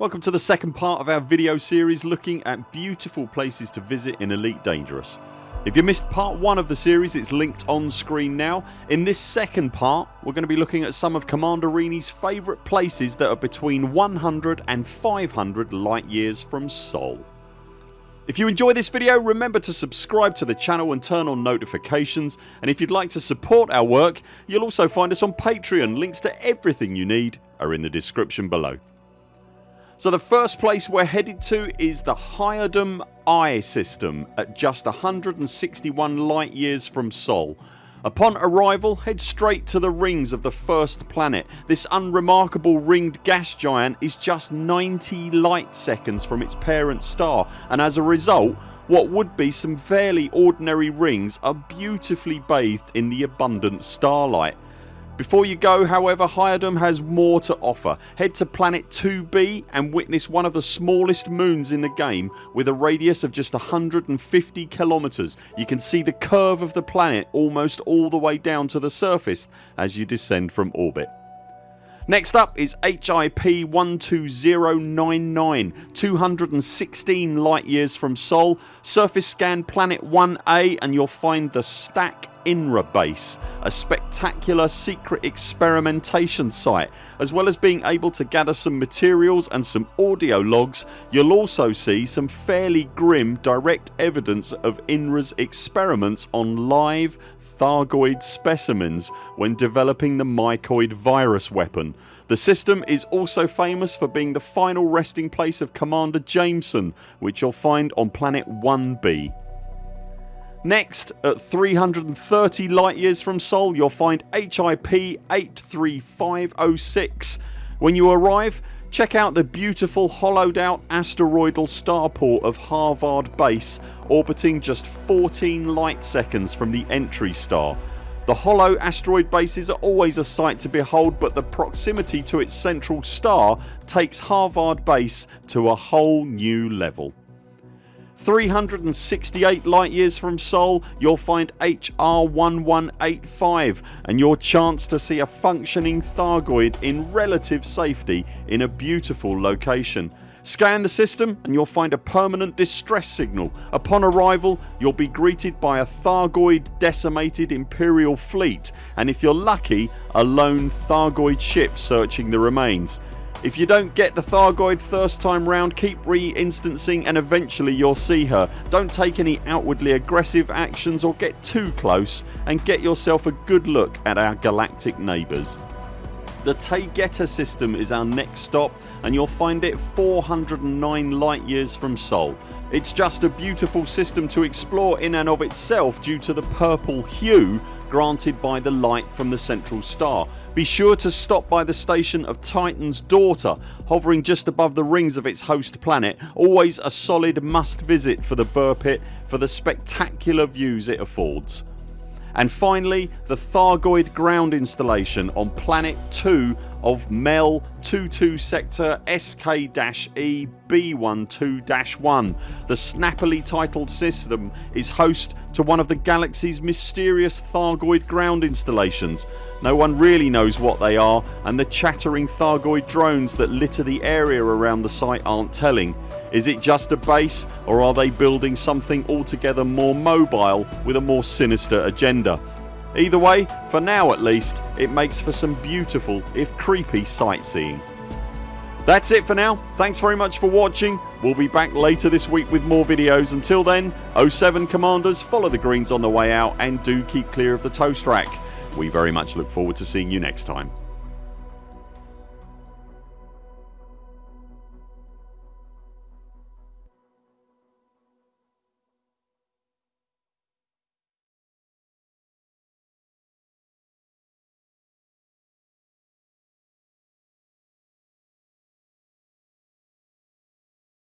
Welcome to the second part of our video series looking at beautiful places to visit in Elite Dangerous. If you missed part 1 of the series it's linked on screen now. In this second part we're going to be looking at some of Commander Rini's favourite places that are between 100 and 500 light years from Sol. If you enjoy this video remember to subscribe to the channel and turn on notifications and if you'd like to support our work you'll also find us on Patreon. Links to everything you need are in the description below. So the first place we're headed to is the Hyadum I system at just 161 light years from Sol. Upon arrival head straight to the rings of the first planet. This unremarkable ringed gas giant is just 90 light seconds from its parent star and as a result what would be some fairly ordinary rings are beautifully bathed in the abundant starlight. Before you go however Hyadum has more to offer. Head to planet 2b and witness one of the smallest moons in the game with a radius of just 150 kilometers. You can see the curve of the planet almost all the way down to the surface as you descend from orbit. Next up is HIP 12099 216 light years from Sol. Surface scan planet 1A and you'll find the Stack INRA base, a spectacular secret experimentation site. As well as being able to gather some materials and some audio logs you'll also see some fairly grim direct evidence of INRA's experiments on live Thargoid specimens when developing the mycoid virus weapon. The system is also famous for being the final resting place of Commander Jameson which you'll find on planet 1b. Next at 330 light years from Sol you'll find HIP 83506. When you arrive check out the beautiful hollowed out asteroidal starport of Harvard base orbiting just 14 light seconds from the entry star. The hollow asteroid bases are always a sight to behold but the proximity to its central star takes Harvard base to a whole new level. 368 light years from Sol you'll find HR 1185 and your chance to see a functioning Thargoid in relative safety in a beautiful location. Scan the system and you'll find a permanent distress signal. Upon arrival you'll be greeted by a Thargoid decimated Imperial fleet and if you're lucky a lone Thargoid ship searching the remains. If you don't get the Thargoid first time round keep re-instancing and eventually you'll see her. Don't take any outwardly aggressive actions or get too close and get yourself a good look at our galactic neighbours. The Taygeta system is our next stop and you'll find it 409 light years from Sol. It's just a beautiful system to explore in and of itself due to the purple hue granted by the light from the central star. Be sure to stop by the station of Titan's daughter hovering just above the rings of its host planet. Always a solid must visit for the Buur Pit for the spectacular views it affords. And finally the Thargoid ground installation on planet 2 of MEL 22 sector SK-E B12-1. The snappily titled system is host to one of the galaxy's mysterious Thargoid ground installations. No one really knows what they are and the chattering Thargoid drones that litter the area around the site aren't telling. Is it just a base or are they building something altogether more mobile with a more sinister agenda? Either way, for now at least, it makes for some beautiful if creepy sightseeing. That's it for now. Thanks very much for watching. We'll be back later this week with more videos. Until then 0 7 CMDRs follow the greens on the way out and do keep clear of the toast rack. We very much look forward to seeing you next time.